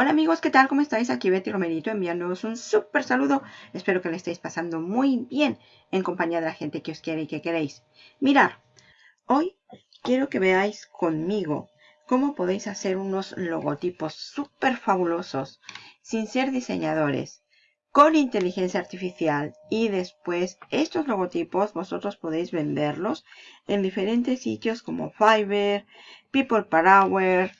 Hola amigos, ¿qué tal? ¿Cómo estáis? Aquí Betty Romerito enviándoos un súper saludo. Espero que le estéis pasando muy bien en compañía de la gente que os quiere y que queréis. Mirar, hoy quiero que veáis conmigo cómo podéis hacer unos logotipos súper fabulosos sin ser diseñadores con inteligencia artificial y después estos logotipos vosotros podéis venderlos en diferentes sitios como Fiverr, People Power,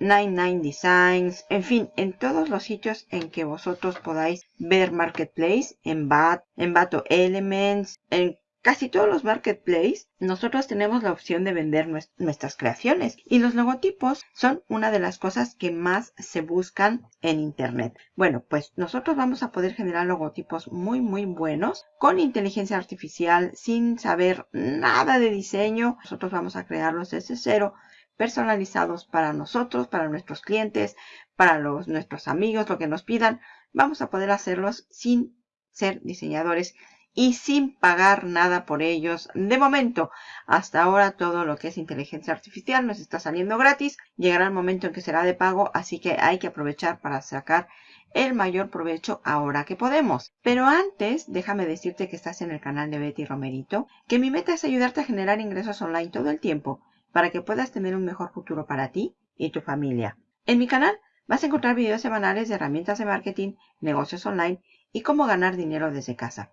99 Designs, en fin, en todos los sitios en que vosotros podáis ver Marketplace, en BAT, en Bato Elements, en casi todos los Marketplace, nosotros tenemos la opción de vender nuestras creaciones. Y los logotipos son una de las cosas que más se buscan en Internet. Bueno, pues nosotros vamos a poder generar logotipos muy, muy buenos con inteligencia artificial, sin saber nada de diseño. Nosotros vamos a crearlos desde cero personalizados para nosotros, para nuestros clientes, para los, nuestros amigos, lo que nos pidan. Vamos a poder hacerlos sin ser diseñadores y sin pagar nada por ellos. De momento, hasta ahora todo lo que es inteligencia artificial nos está saliendo gratis. Llegará el momento en que será de pago, así que hay que aprovechar para sacar el mayor provecho ahora que podemos. Pero antes, déjame decirte que estás en el canal de Betty Romerito, que mi meta es ayudarte a generar ingresos online todo el tiempo para que puedas tener un mejor futuro para ti y tu familia. En mi canal vas a encontrar videos semanales de herramientas de marketing, negocios online y cómo ganar dinero desde casa.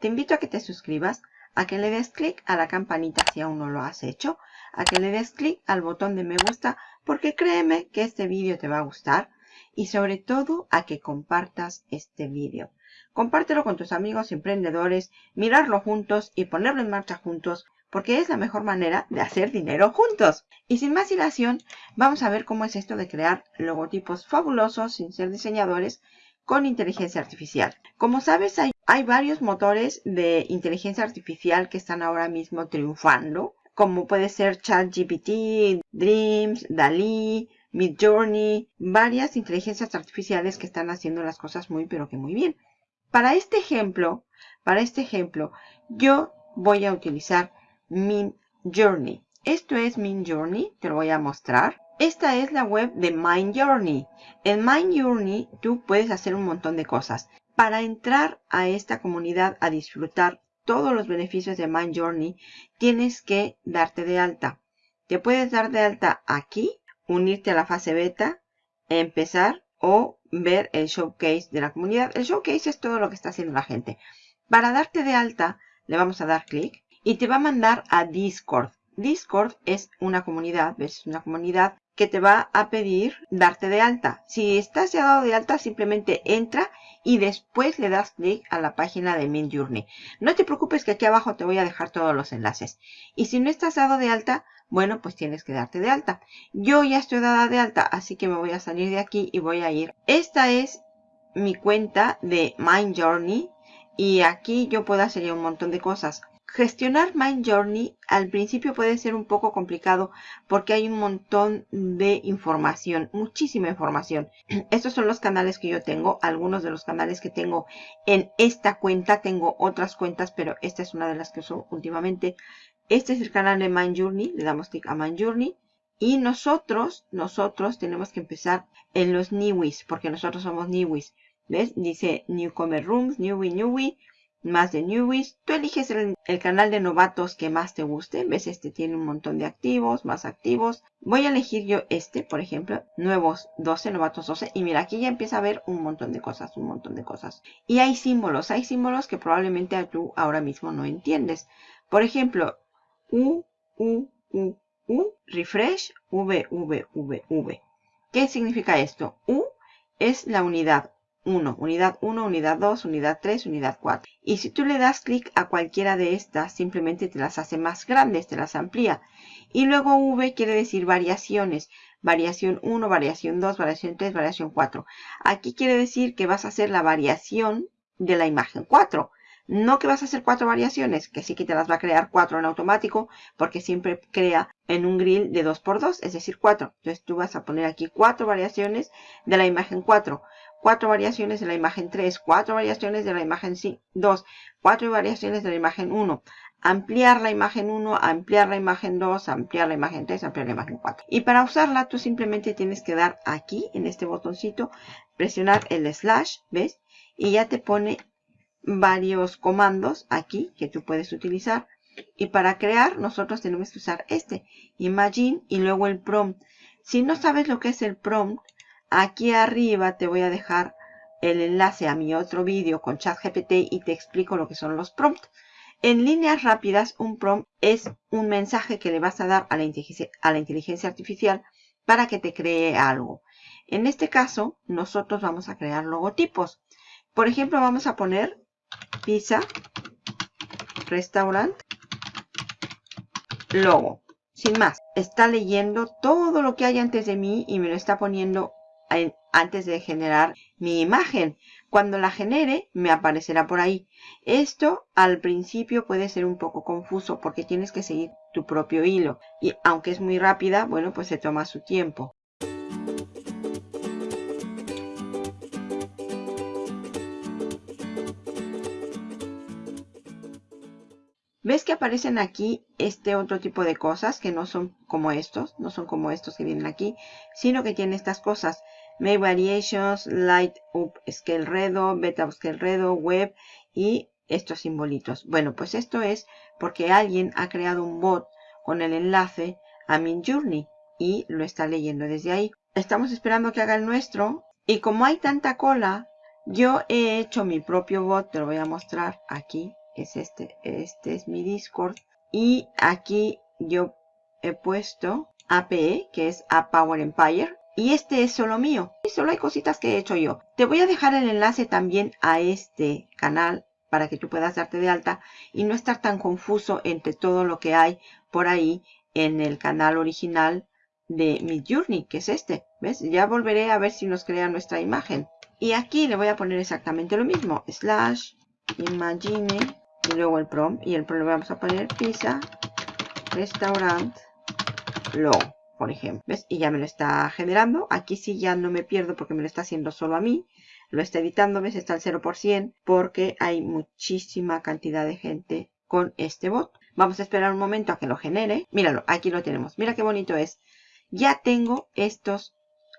Te invito a que te suscribas, a que le des clic a la campanita si aún no lo has hecho, a que le des clic al botón de me gusta porque créeme que este vídeo te va a gustar y sobre todo a que compartas este vídeo. Compártelo con tus amigos emprendedores, mirarlo juntos y ponerlo en marcha juntos porque es la mejor manera de hacer dinero juntos. Y sin más dilación, vamos a ver cómo es esto de crear logotipos fabulosos sin ser diseñadores con inteligencia artificial. Como sabes, hay, varios motores de inteligencia artificial que están ahora mismo triunfando, como puede ser ChatGPT, Dreams, DALI, Midjourney, varias inteligencias artificiales que están haciendo las cosas muy pero que muy bien. Para este ejemplo, para este ejemplo, yo voy a utilizar Min Journey. Esto es Min Journey, te lo voy a mostrar. Esta es la web de Mind Journey. En Mind Journey tú puedes hacer un montón de cosas. Para entrar a esta comunidad a disfrutar todos los beneficios de Mind Journey, tienes que darte de alta. Te puedes dar de alta aquí, unirte a la fase beta, empezar o ver el showcase de la comunidad. El showcase es todo lo que está haciendo la gente. Para darte de alta, le vamos a dar clic y te va a mandar a Discord. Discord es una comunidad, ¿ves? Una comunidad que te va a pedir darte de alta. Si estás ya dado de alta, simplemente entra y después le das clic a la página de Mint Journey. No te preocupes que aquí abajo te voy a dejar todos los enlaces. Y si no estás dado de alta, bueno, pues tienes que darte de alta. Yo ya estoy dada de alta, así que me voy a salir de aquí y voy a ir. Esta es mi cuenta de Mind Journey y aquí yo puedo hacer un montón de cosas. Gestionar Mind Journey al principio puede ser un poco complicado porque hay un montón de información, muchísima información. Estos son los canales que yo tengo, algunos de los canales que tengo en esta cuenta. Tengo otras cuentas, pero esta es una de las que uso últimamente. Este es el canal de Mind Journey, le damos clic a Mind Journey. Y nosotros, nosotros tenemos que empezar en los Newies, porque nosotros somos Newies. ¿Ves? Dice Newcomer Rooms, Newie, Newie más de Newies. Tú eliges el, canal de novatos que más te guste. ¿Ves? Este tiene un montón de activos, más activos. Voy a elegir yo este, por ejemplo, nuevos 12, novatos 12. Y mira, aquí ya empieza a ver un montón de cosas, un montón de cosas. Y hay símbolos, hay símbolos que probablemente tú ahora mismo no entiendes. Por ejemplo, U, U, U, U, refresh, V, V, V, V. ¿Qué significa esto? U es la unidad 1, unidad 1, unidad 2, unidad 3, unidad 4. Y si tú le das clic a cualquiera de estas, simplemente te las hace más grandes, te las amplía. Y luego V quiere decir variaciones. Variación 1, variación 2, variación 3, variación 4. Aquí quiere decir que vas a hacer la variación de la imagen 4. No que vas a hacer cuatro variaciones, que sí que te las va a crear cuatro en automático, porque siempre crea en un grill de 2x2, es decir, 4. Entonces tú vas a poner aquí cuatro variaciones de la imagen 4 cuatro variaciones de la imagen 3, cuatro variaciones de la imagen 2, cuatro variaciones de la imagen 1. ampliar la imagen 1, ampliar la imagen 2, ampliar la imagen 3, ampliar la imagen 4. Y para usarla tú simplemente tienes que dar aquí, en este botoncito, presionar el slash, ¿ves? Y ya te pone varios comandos aquí que tú puedes utilizar. Y para crear nosotros tenemos que usar este, Imagine y luego el prompt. Si no sabes lo que es el prompt, aquí arriba te voy a dejar el enlace a mi otro vídeo con ChatGPT y te explico lo que son los prompts. En líneas rápidas, un prompt es un mensaje que le vas a dar a la, a la inteligencia artificial para que te cree algo. En este caso, nosotros vamos a crear logotipos. Por ejemplo, vamos a poner pizza, restaurant, logo. Sin más, está leyendo todo lo que hay antes de mí y me lo está poniendo antes de generar mi imagen. Cuando la genere, me aparecerá por ahí. Esto al principio puede ser un poco confuso porque tienes que seguir tu propio hilo. Y aunque es muy rápida, bueno, pues se toma su tiempo. ¿Ves que aparecen aquí este otro tipo de cosas que no son como estos? No son como estos que vienen aquí, sino que tienen estas cosas. Make Variations, Light Up Scale Redo, Beta Scale Redo, Web y estos simbolitos. Bueno, pues esto es porque alguien ha creado un bot con el enlace a Journey y lo está leyendo desde ahí. Estamos esperando que haga el nuestro y como hay tanta cola, yo he hecho mi propio bot, te lo voy a mostrar aquí es este, este es mi Discord. Y aquí yo he puesto APE, que es A Power Empire. Y este es solo mío. Y solo hay cositas que he hecho yo. Te voy a dejar el enlace también a este canal para que tú puedas darte de alta y no estar tan confuso entre todo lo que hay por ahí en el canal original de mi Journey, que es este. ¿Ves? Ya volveré a ver si nos crea nuestra imagen. Y aquí le voy a poner exactamente lo mismo. Slash imagine y luego el prompt y el prompt le vamos a poner pizza restaurant low por ejemplo. ¿ves? y ya me lo está generando. Aquí sí ya no me pierdo porque me lo está haciendo solo a mí. Lo está editando ves está al 0% porque hay muchísima cantidad de gente con este bot. Vamos a esperar un momento a que lo genere. Míralo aquí lo tenemos. Mira qué bonito es. Ya tengo estos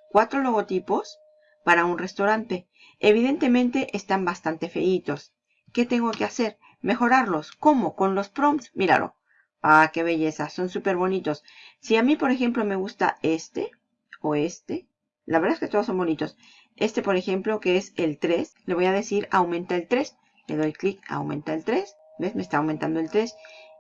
cuatro logotipos para un restaurante. Evidentemente están bastante feitos. ¿qué tengo que hacer? Mejorarlos. ¿Cómo? Con los prompts. Míralo. Ah, qué belleza. Son súper bonitos. Si a mí, por ejemplo, me gusta este o este. La verdad es que todos son bonitos. Este, por ejemplo, que es el 3. Le voy a decir aumenta el 3. Le doy clic, aumenta el 3. ¿Ves? Me está aumentando el 3.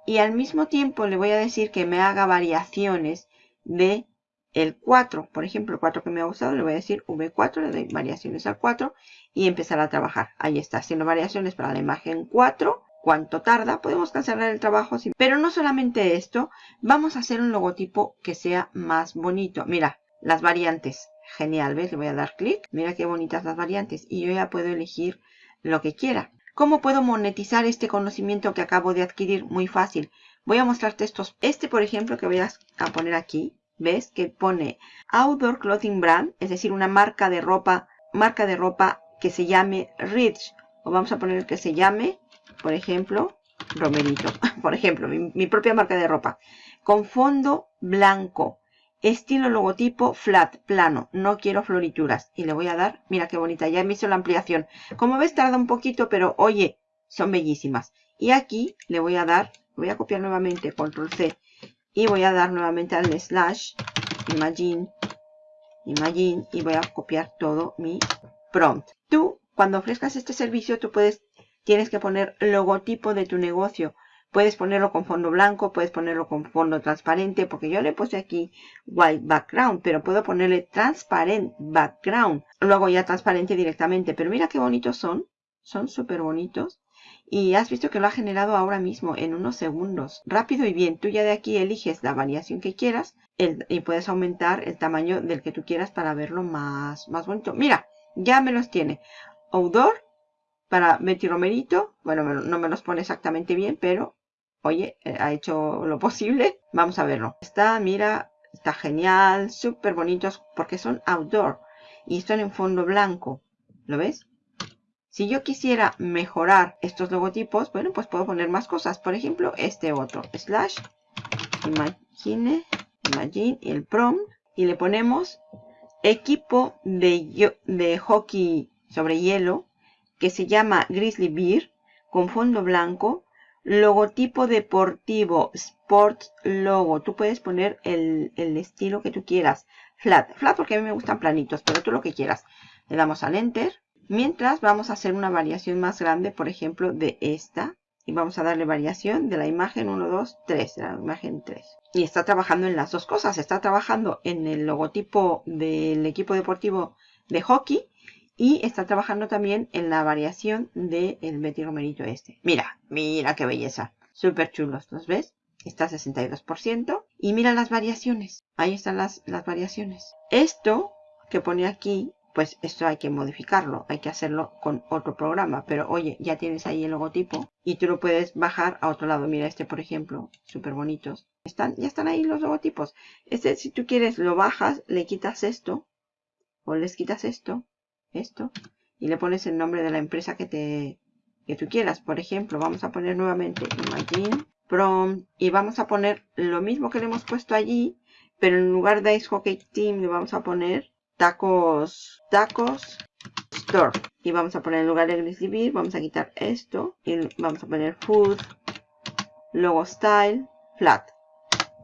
Y al mismo tiempo le voy a decir que me haga variaciones de el 4. Por ejemplo, el 4 que me ha gustado, le voy a decir V4. Le doy variaciones al 4 y empezar a trabajar. Ahí está, haciendo variaciones para la imagen 4 cuánto tarda, podemos cancelar el trabajo, pero no solamente esto, vamos a hacer un logotipo que sea más bonito. Mira, las variantes, genial, ¿ves? Le voy a dar clic, mira qué bonitas las variantes y yo ya puedo elegir lo que quiera. ¿Cómo puedo monetizar este conocimiento que acabo de adquirir? Muy fácil. Voy a mostrarte estos. Este, por ejemplo, que voy a poner aquí, ¿ves? Que pone Outdoor Clothing Brand, es decir, una marca de ropa, marca de ropa que se llame Rich. O vamos a poner que se llame por ejemplo, Romerito, por ejemplo, mi, propia marca de ropa, con fondo blanco, estilo logotipo flat, plano, no quiero florituras. Y le voy a dar, mira qué bonita, ya me hizo la ampliación. Como ves tarda un poquito, pero oye, son bellísimas. Y aquí le voy a dar, voy a copiar nuevamente, control C, y voy a dar nuevamente al slash, imagine, imagine, y voy a copiar todo mi prompt. Tú, cuando ofrezcas este servicio, tú puedes tienes que poner logotipo de tu negocio. Puedes ponerlo con fondo blanco, puedes ponerlo con fondo transparente, porque yo le puse aquí white background, pero puedo ponerle transparent background. Luego ya transparente directamente, pero mira qué bonitos son. Son súper bonitos. Y has visto que lo ha generado ahora mismo, en unos segundos. Rápido y bien. Tú ya de aquí eliges la variación que quieras y puedes aumentar el tamaño del que tú quieras para verlo más, más bonito. Mira, ya me los tiene. Outdoor, para Betty Romerito. Bueno, no me los pone exactamente bien, pero oye, eh, ha hecho lo posible. Vamos a verlo. Está, mira, está genial, súper bonitos porque son outdoor y están en fondo blanco. ¿Lo ves? Si yo quisiera mejorar estos logotipos, bueno, pues puedo poner más cosas. Por ejemplo, este otro, slash, imagine, imagine, y el prompt, y le ponemos equipo de, de hockey sobre hielo, que se llama Grizzly Beer, con fondo blanco, logotipo deportivo, Sports Logo. Tú puedes poner el, el, estilo que tú quieras. Flat, flat porque a mí me gustan planitos, pero tú lo que quieras. Le damos al Enter. Mientras vamos a hacer una variación más grande, por ejemplo, de esta. Y vamos a darle variación de la imagen 1, 2, 3, de la imagen 3. Y está trabajando en las dos cosas. Está trabajando en el logotipo del equipo deportivo de hockey y está trabajando también en la variación del Betty Romerito este. Mira, mira qué belleza. Súper chulos, ¿los ves? Está a 62%. Y mira las variaciones. Ahí están las, las variaciones. Esto que pone aquí pues esto hay que modificarlo, hay que hacerlo con otro programa. Pero oye, ya tienes ahí el logotipo y tú lo puedes bajar a otro lado. Mira este, por ejemplo, súper bonitos. Están, ya están ahí los logotipos. Este, si tú quieres, lo bajas, le quitas esto, o les quitas esto, esto, y le pones el nombre de la empresa que te que tú quieras. Por ejemplo, vamos a poner nuevamente Imagine Prom y vamos a poner lo mismo que le hemos puesto allí, pero en lugar de Ice Hockey Team le vamos a poner tacos, tacos, store. Y vamos a poner en lugar de Grizzly vamos a quitar esto. Y vamos a poner food, logo style, flat.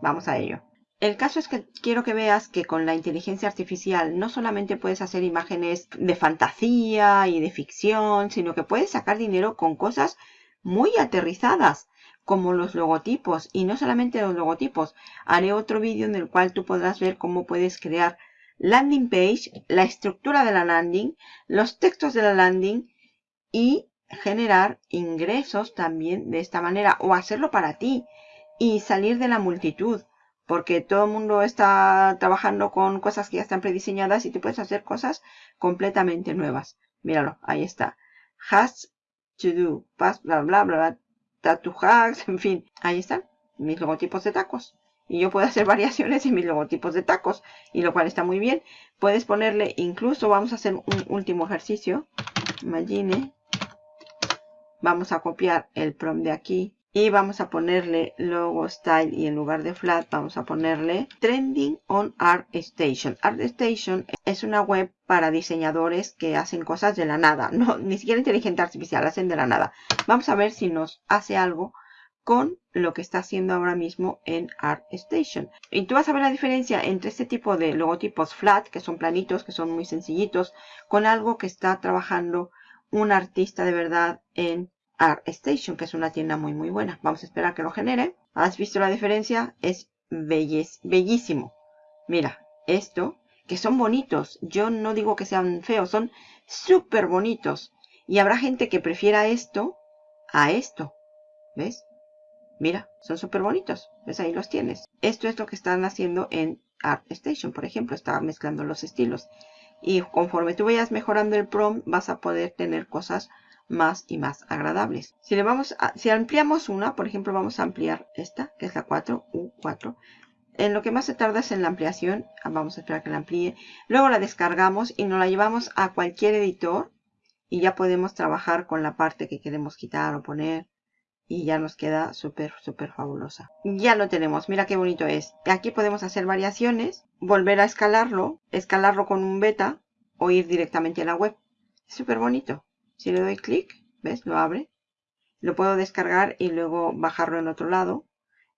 Vamos a ello. El caso es que quiero que veas que con la inteligencia artificial no solamente puedes hacer imágenes de fantasía y de ficción, sino que puedes sacar dinero con cosas muy aterrizadas, como los logotipos. Y no solamente los logotipos. Haré otro vídeo en el cual tú podrás ver cómo puedes crear landing page, la estructura de la landing, los textos de la landing y generar ingresos también de esta manera o hacerlo para ti y salir de la multitud porque todo el mundo está trabajando con cosas que ya están prediseñadas y tú puedes hacer cosas completamente nuevas. Míralo, ahí está. Has to do, bla bla bla, bla tattoo hacks, en fin, ahí están mis logotipos de tacos. Y yo puedo hacer variaciones en mis logotipos de tacos y lo cual está muy bien. Puedes ponerle incluso vamos a hacer un último ejercicio. Imagine. Vamos a copiar el prompt de aquí y vamos a ponerle logo style y en lugar de flat vamos a ponerle trending on ArtStation. ArtStation es una web para diseñadores que hacen cosas de la nada, no ni siquiera inteligencia artificial, hacen de la nada. Vamos a ver si nos hace algo con lo que está haciendo ahora mismo en ArtStation. Y tú vas a ver la diferencia entre este tipo de logotipos flat, que son planitos, que son muy sencillitos, con algo que está trabajando un artista de verdad en ArtStation, que es una tienda muy muy buena. Vamos a esperar que lo genere. ¿Has visto la diferencia? Es bellísimo. Mira, esto, que son bonitos. Yo no digo que sean feos, son súper bonitos. Y habrá gente que prefiera esto a esto. ¿Ves? Mira, son súper bonitos. ¿Ves? Ahí los tienes. Esto es lo que están haciendo en ArtStation, por ejemplo. Está mezclando los estilos. Y conforme tú vayas mejorando el prompt, vas a poder tener cosas más y más agradables. Si le vamos a, si ampliamos una, por ejemplo, vamos a ampliar esta, que es la 4, U4. En lo que más se tarda es en la ampliación. Ah, vamos a esperar que la amplíe. Luego la descargamos y nos la llevamos a cualquier editor. Y ya podemos trabajar con la parte que queremos quitar o poner y ya nos queda súper, súper fabulosa. Ya lo tenemos, mira qué bonito es. Aquí podemos hacer variaciones, volver a escalarlo, escalarlo con un beta o ir directamente a la web. Súper bonito. Si le doy clic, ¿ves? Lo abre. Lo puedo descargar y luego bajarlo en otro lado.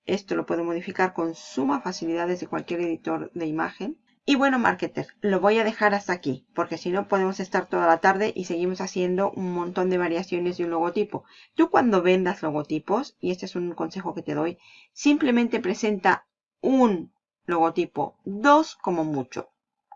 Esto lo puedo modificar con suma facilidad desde cualquier editor de imagen. Y bueno, marketer, lo voy a dejar hasta aquí, porque si no podemos estar toda la tarde y seguimos haciendo un montón de variaciones de un logotipo. Tú cuando vendas logotipos, y este es un consejo que te doy, simplemente presenta un logotipo, dos como mucho,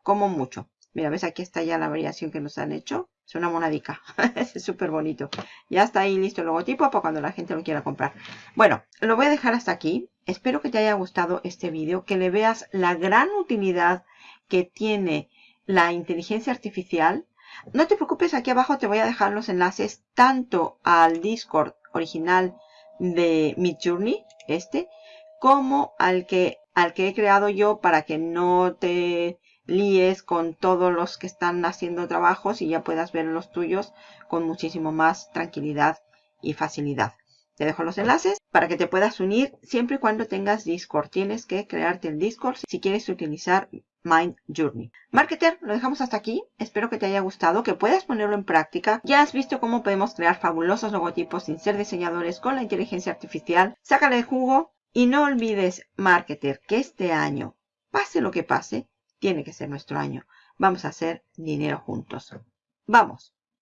como mucho. Mira, ves aquí está ya la variación que nos han hecho. Es una monadica. es súper bonito. Ya está ahí listo el logotipo para cuando la gente lo quiera comprar. Bueno, lo voy a dejar hasta aquí. Espero que te haya gustado este vídeo, que le veas la gran utilidad que tiene la inteligencia artificial. No te preocupes, aquí abajo te voy a dejar los enlaces tanto al Discord original de Midjourney, este, como al que, al que he creado yo para que no te líes con todos los que están haciendo trabajos y ya puedas ver los tuyos con muchísimo más tranquilidad y facilidad. Te dejo los enlaces para que te puedas unir siempre y cuando tengas Discord. Tienes que crearte el Discord si quieres utilizar Mind Journey. Marketer, lo dejamos hasta aquí. Espero que te haya gustado, que puedas ponerlo en práctica. Ya has visto cómo podemos crear fabulosos logotipos sin ser diseñadores con la inteligencia artificial. Sácale el jugo y no olvides, Marketer, que este año, pase lo que pase, tiene que ser nuestro año. Vamos a hacer dinero juntos. ¡Vamos!